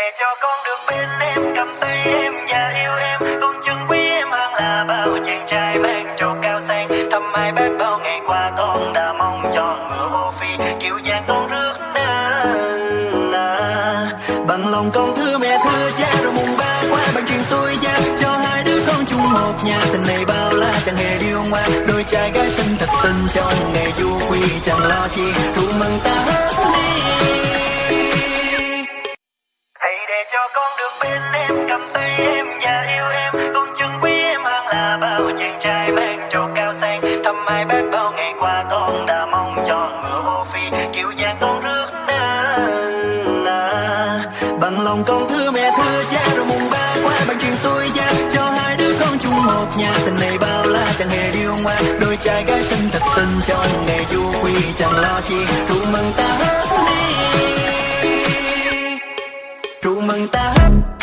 để cho con được bên em, cầm tay em và yêu em. Con chân quý em hơn là bao chàng trai mang trầu cao sang. Thăm ai bác bao ngày qua, con đã mong cho ngựa ô phi. Kiểu dáng con rước nên à. bằng lòng con thưa mẹ, thưa cha, rồi mùng ba qua. Bằng chuyện xuôi gia, cho hai đứa con chung một nhà. Tình này bao la, chẳng hề điêu ngoa. Đôi trai gái xinh thật xinh trong ngày du quy chẳng lo chi. Rượu mừng ta hết cho con được bên em, cầm tay em và yêu em. Con chân quý em hơn là bao chàng trai mang trầu cao sang. Thăm mai bác bao ngày qua, con đã mong cho ngựa ô phi. Kiểu dáng con rước nên à. bằng lòng con thưa mẹ, thưa cha, rồi mùng ba qua bằng chuyện xuôi gia cho hai đứa con chung một nhà, tình này bao la, chẳng hề điêu ngoa. Đôi trai gái xinh thật xinh trong ngày du quy chẳng lo chi. Rượu mừng ta back